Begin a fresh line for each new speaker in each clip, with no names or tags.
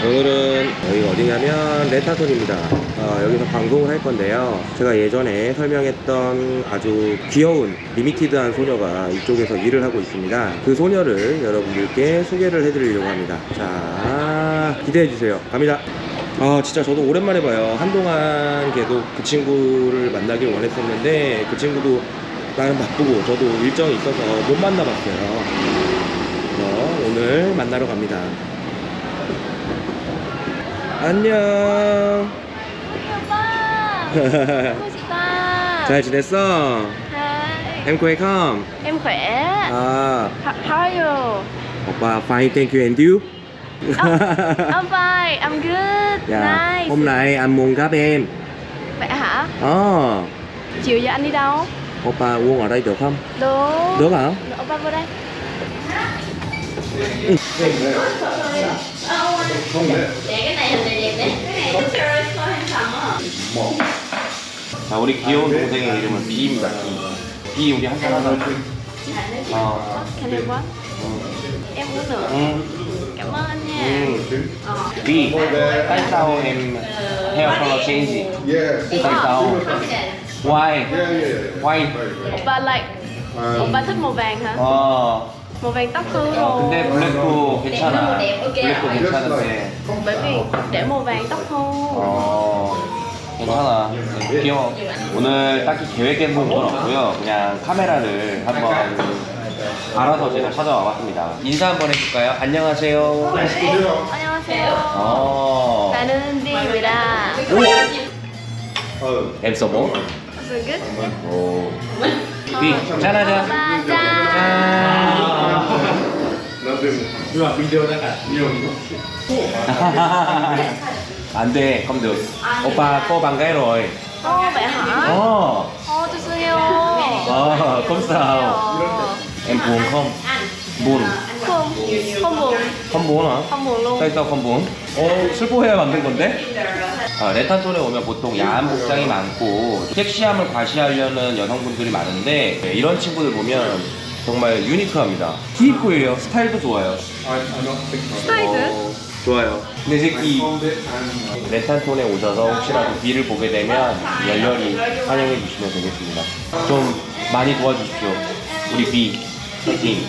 오늘은 여기가 어디냐면 레타톤입니다. 어, 여기서 방송을 할 건데요. 제가 예전에 설명했던 아주 귀여운 리미티드한 소녀가 이쪽에서 일을 하고 있습니다. 그 소녀를 여러분들께 소개를 해드리려고 합니다. 자, 기대해주세요. 갑니다. 아 진짜 저도 오랜만에 봐요 한동안 계속 그 친구를 만나길 원했었는데 그 친구도 나는 바쁘고 저도 일정이 있어서 못 만나봤어요 오늘 만나러 갑니다 안녕
오빠 보고 싶다
잘 지냈어?
Hi
Em khỏe không?
em khỏe
아
How, how are you?
오빠 fine thank you and you?
I'm fine I'm good
dạ.
Nice
Hôm nay anh muốn gặp em
Vậy hả?
Ờ
Chiều giờ anh đi đâu?
Oppa uống ở đây được không?
Được
Được hả?
Được, Opa vô đây Để cái này hình này đẹp đấy Cái này nó coi hình thầm á
자 우리 귀여운 동생의 이름은 비입니다 비. 비 우리 한잔 하자 어.
Can I what? Em uống nữa
응.
Cảm ơn anh nha
응. 비. tại sao em hair color change?
Yeah.
tại sao? Why?
Yeah, yeah.
Why?
Opa like Opa thích màu vàng hả?
어.
Màu vàng tóc
어,
rồi
근데 블랙도 괜찮아. 블랙도 괜찮은데.
Bởi vì để màu vàng tóc hư
어. 괜찮아. 귀여워. 오늘 딱히 계획된 건 없고요. 그냥 카메라를 한번 알아서 제가 찾아와 봤습니다. 인사 한번 해줄까요? 안녕하세요.
안녕하세요.
어.
나는
4
So good?
Ồ Đi, 짠하자.
짠
Bạn gái rồi
Ồ vậy hả?
Ồ
Ồ tôi xin yêu
Ờ, không sao Em buồn không? Buồn
Không, không buồn
không buồn hả?
Không buồn luôn
tại sao không buồn? 어, 슬퍼해야 만든 건데? 어, 레탄톤에 오면 보통 야한 복장이 많고 섹시함을 과시하려는 여성분들이 많은데 네, 이런 친구들 보면 정말 유니크합니다. 히입고예요. 스타일도 좋아요.
스타일드?
어, 좋아요. 근데 이제 이 레탄톤에 오셔서 혹시라도 비를 보게 되면 열렬히 환영해 주시면 되겠습니다. 좀 많이 도와주십시오. 우리 비 파이팅.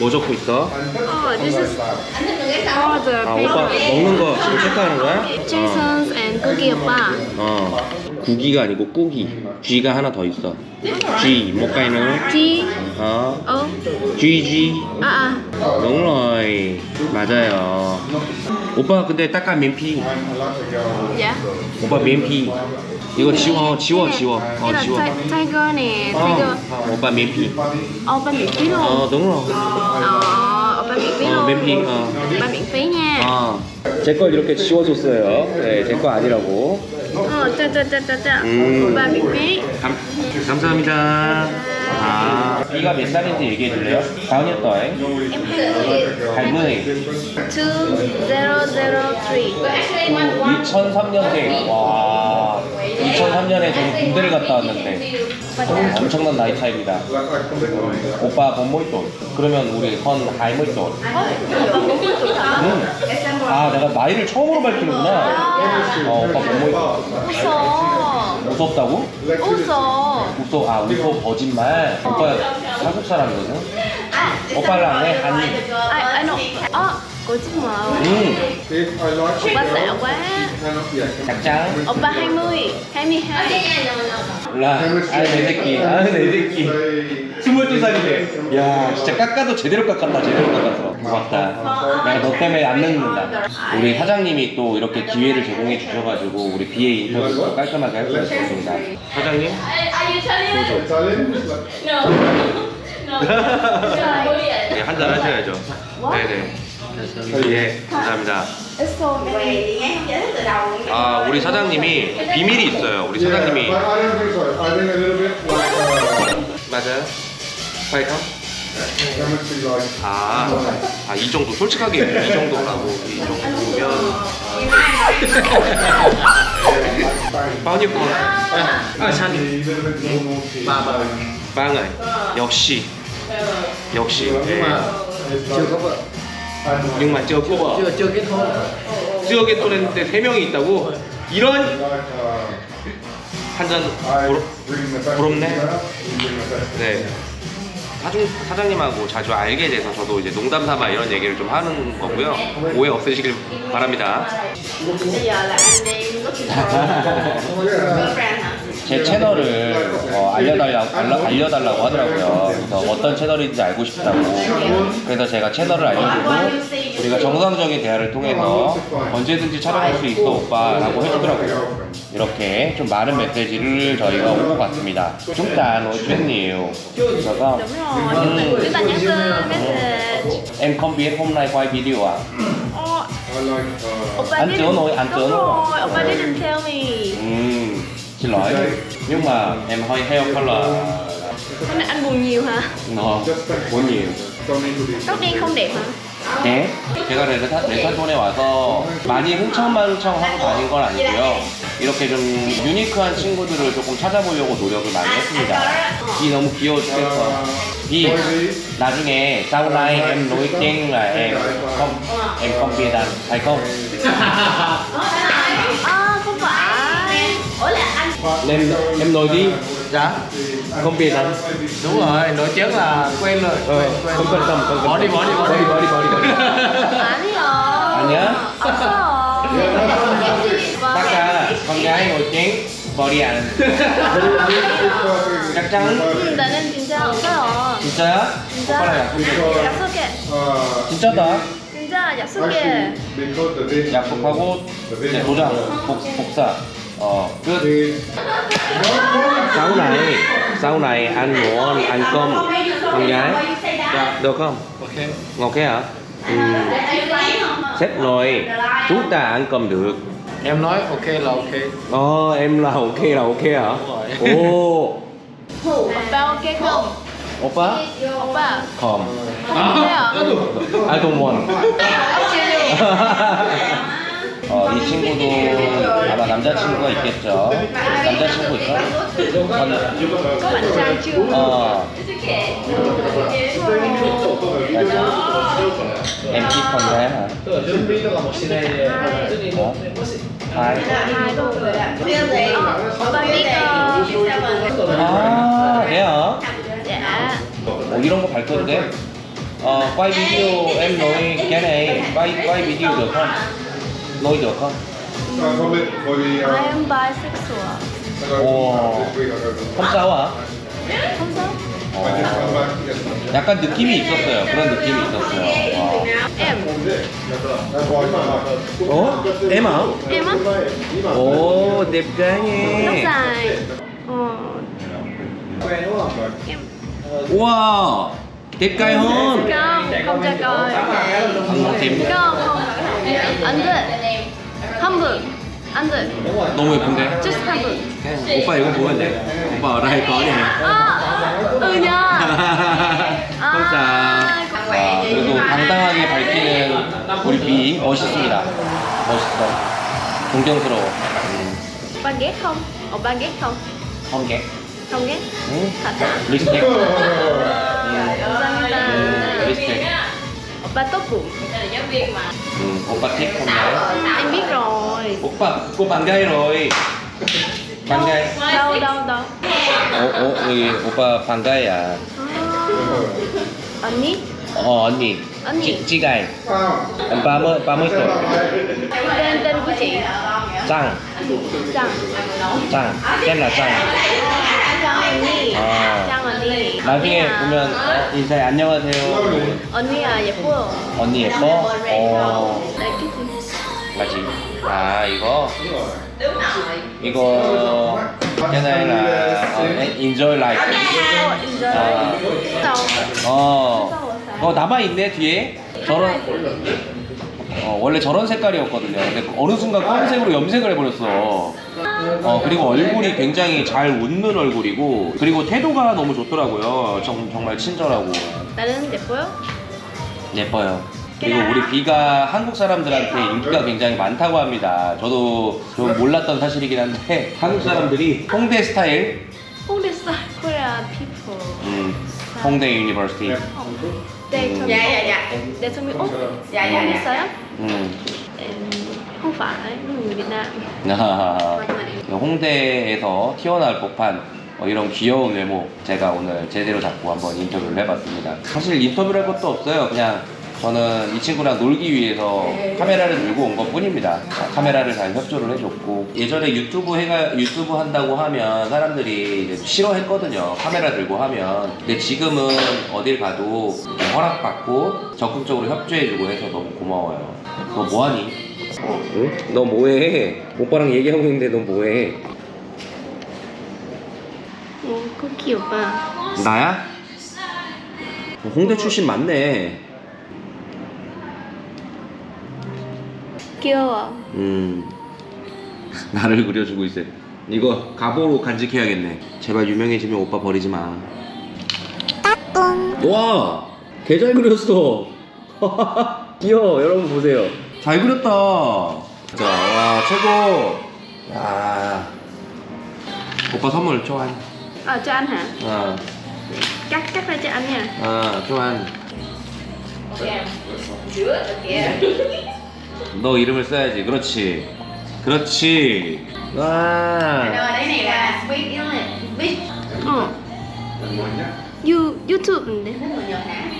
뭐 적고 있어?
Oh, this is the
아 오빠 먹는 거 지금 체크하는 거야?
Jason's and cookie 오빠
어 구기가 아니고 꾸기 G가 하나 더 있어 G một cây nữa
G
어
O
GG
À à
đúng rồi 맞아요 오빠 근데 딱까 면피
Dạ
오빠 면피 이거 지워 지워 지워
Cái
어 지워
ti- Tiger nè
어 오빠 면피
phí luôn
어 đúng rồi
Ờ, Opa miễn phí
어
luôn
면피 어
miễn phí nha
어. 제걸 이렇게 지워줬어요. 네, 제 거 아니라고. 음. 감, 감사합니다. 아, 이가 몇 살인지 얘기해 줄래요?
20
할머니.
2003
2003년생. 와, 2003년에 저는 군대를 갔다 왔는데 엄청난 나이 차이입니다. 오빠 본모이돈. 그러면 우리 헌
hả?
음. 아, 내가 나이를 처음으로 밝히는구나. 어, 오빠 본모이돈.
웃어
무섭다고?
웃어
웃어, 아, 웃어 거짓말. 오빠 한국 사람이거든? 오빠랑 해, 한이.
Ai, ai nọ Ờ, 거짓말
음,
Opa xạo quá
짝짱.
Opa 20 22
라, 아, 내 새끼. 아, 내 새끼. 22살이래. 야, 진짜 깎아도 제대로 깎았다, 제대로 깎았어. 고맙다. 내가 너 때문에 안 늙는다. 우리 사장님이 또 이렇게 기회를 제공해 주셔가지고 우리 BA 인터뷰도 깔끔하게 할 수 있었습니다. 사장님? 네, 한잔 하셔야죠. 네네. 예, 감사합니다. 아, 우리 사장님이 비밀이 있어요. 우리 사장님이.
uh,
맞아요? 파이터? 아, 아, 이 정도. 솔직하게 이 정도라고. 이 정도면.
ba bờ
ba người. 역시. 역시.
Nhưng
예.
mà chưa có vợ
nhưng mà chưa cô
chưa chưa kết hôn
chưa kết 세 명이 있다고 이런
uh,
한잔
best
부럽네. 네. 사중, 사장님하고 자주 알게 돼서 저도 이제 농담 삼아 이런 얘기를 좀 하는 거고요. 오해 없으시길 바랍니다.
제 채널을 어, 알려달라, 알려, 알려달라고 하더라고요. 그래서 어떤 채널인지 알고 싶다고. 그래서 제가 채널을 알려주고 우리가 정상적인 대화를 통해서 언제든지 촬영할 수 있어 오빠라고 해주더라고요. 이렇게 좀 많은 메시지를 저희가 오고 갔습니다.
rồi, chúng ta nhắn tin message
Em không biết hôm nay quay video à?
Ồ,
uh,
Oppa didn't- Đúng rồi, Oppa tell me
xin lỗi. Nhưng mà em hơi hair color
Hôm nay anh buồn nhiều hả?
nó muốn nhiều.
Tóc đen không đẹp hả?
네? 제가 레타, 레타톤에 와서 많이 흥청망청 하고 다닌 건 아니고요. 이렇게 좀 유니크한 친구들을 조금 찾아보려고 노력을 많이 했습니다. 이 너무 귀여워 죽겠어. 이 나중에 biết ăn phải không?
À, không phải Ủa là anh
em em nói đi.
dạ
Không biết ăn.
đúng rồi nổi tiếng là quen rồi
Ờ, không cần tâm, không cần
bỏ đi bỏ đi bỏ đi
bỏ đi, bỏ đi, bỏ đi.
아니요
아니야?
없어요
Taka con gái nổi tiếng body ăn chắc chắn
응, 나는 진짜 없어요
진짜야?
진짜
오빠랑 약속해
약속해
Uh,
진짜다
진짜 약속해
actually, because the day
약속하고 이제 도장 복, 복사 어끝
is
Sau này, sau này anh muốn ăn cơm con gái. Được không?
ok
Ngọt thế hả? Ừ. Sếp nói chúng ta ăn cơm được.
em nói ok là ok
Ờ, em là ok là ok hả? Ồ,
오빠 오케이 không?
오빠
오빠
컴
어때요?
I don't want
오케이
어, 이 친구도 아마 남자친구가 있겠죠 남자친구 있어? 어
Ờ, 오빠 biết uh,
아,
dạ
어, 이런 거 돼? 어, quay video em nói cái này quay quay video được không? Không?
uh, comment for the.
I
Uh,
am bisexual
오.
uh, back. Yes.
약간 느낌이 있었어요. 그런 느낌이 있었어요. 어.
á
Ồ, đẹp trai
tóc
nha.
dài ờ em
Wow, đẹp trai
안
안돼 한분 안돼
너무 예쁜데?
just 한분
오빠 이거 보면 돼. 오빠 đây có nè.
아
sao.
아, 그래도 당당하게 밝히는 우리 비 멋있습니다. 멋있어. 존경스러워. 음,
ghét không? không
ghét.
Không ghét?
응? 리스펙.
감사합니다.
음, 리스펙.
Opa tốt bụng
음, 오빠 thích con gái.
Em biết rồi
오빠, cô bạn gái rồi. bạn gái.
Đâu đâu đâu
어, 어, 여기 오빠 bạn gái à?
à, 언니?
어, 언니.
언니.
찌, 찌가이.
Found.
Em 30, 30 tuổi.
Tên tên của chị
짱.
Trăng
짱. tên là 짱.
Trăng 언니
아.
Trăng 언니
나중에
언니야.
보면 어, 인사해 안녕하세요.
언니야 예뻐요
언니 예뻐? 어,
Đấy cái gì?
맞지. 아 이거 이거 cái này là ờ, enjoy life.
Ờ, enjoy
아,
Đâu?
어,
Sao rồi sao?
어 남아 있네 뒤에. 저런 어, 원래 저런 색깔이었거든요. 근데 어느 순간 검은색으로 염색을 해버렸어. 어 그리고 얼굴이 굉장히 잘 웃는 얼굴이고 그리고 태도가 너무 좋더라고요. 정, 정말 친절하고.
나는 예뻐요?
예뻐요. 그리고 우리 비가 한국 사람들한테 인기가 굉장히 많다고 합니다. 저도 좀 몰랐던 사실이긴 한데 한국 사람들이 홍대 스타일,
홍대 스타일 Korean people
음, 홍대 university.
어. Dạ dạ.
Đây cho mình Úc
Dạ dạ
Không
dạ.
sao
음.
Em không phải người Việt Nam
홍대에서 튀어나올 법한 어, 이런 귀여운 외모 제가 오늘 제대로 잡고 한번 인터뷰를 해봤습니다. 사실 인터뷰를 할 것도 없어요. 그냥 저는 이 친구랑 놀기 위해서 카메라를 들고 온 것 뿐입니다. 카메라를 잘 협조를 해줬고 예전에 유튜브 해가 유튜브 한다고 하면 사람들이 싫어했거든요. 카메라 들고 하면. 근데 지금은 어딜 가도 허락받고 적극적으로 협조해주고 해서 너무 고마워요. 너 뭐하니? 응? 너 뭐해? 오빠랑 얘기하고 있는데 너 뭐해?
Ồ, có kiểu mà
나야? 홍대 출신 맞네.
귀여워
음. 나를 그려주고 있어. 이거 가보로 간직해야겠네. 제발 유명해지면 오빠 버리지 마. 와! 개 잘 그렸어. 귀여워. 여러분 보세요. 잘 그렸다. 자, 와, 최고. 야. 오빠 선물
cho anh hả?
아,
Cắt, cắt ra cho anh nha
아. 너 이름을 써야지. 그렇지. 그렇지. 와.
Này là sweet đúng không? Sweet. Nhỏ hả?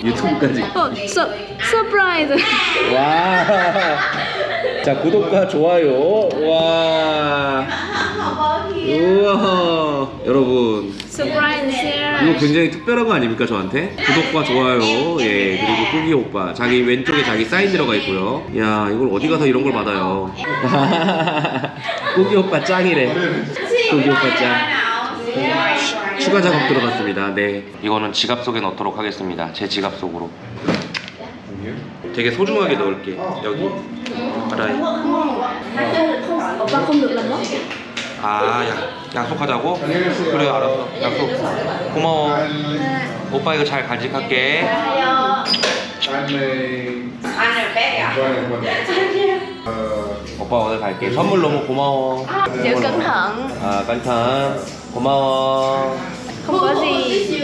유튜브까지.
Su surprise
와. 자, 구독과 좋아요. 와. 우와. 여러분,
Surprise share
이거 굉장히 특별한 거 아닙니까, 저한테? 구독과 좋아요. 예, 그리고 꾸기 오빠. 자기 왼쪽에 자기 사인 들어가 있고요. 야, 이걸 어디 가서 이런 걸 받아요. 꾸기 오빠 짱이래. 꾸기 오빠 짱. 추가 작업 들어갔습니다. 네. 이거는 지갑 속에 넣도록 하겠습니다. 제 지갑 속으로. 되게 소중하게 넣을게. 여기. 알아요.
Được làm mất
아, 야, 약속하자고? 그래, 알았어. 약속. 고마워. 오빠 이거 잘 간직할게.
I'm a
Anh là bé à?
joining one. Uh,
오빠 오늘 갈게. 선물 너무 고마워.
Giữ cẩn thận
아, 깐탄. 고마워.
Không có gì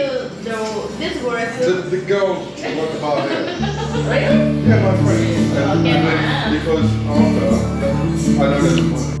This word
the, the girl was about it. Yeah, my friend. And, and then because after, I know there's a